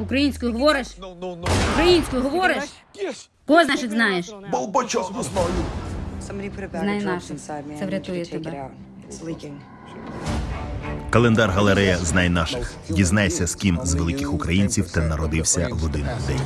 Українською говориш? Українською говориш? Кого значить знаєш? знаєш? не знаю. Знай наших. Це врятує тебе. Календар галерея Знай наших. Дізнайся, з ким з великих українців ти народився в один день.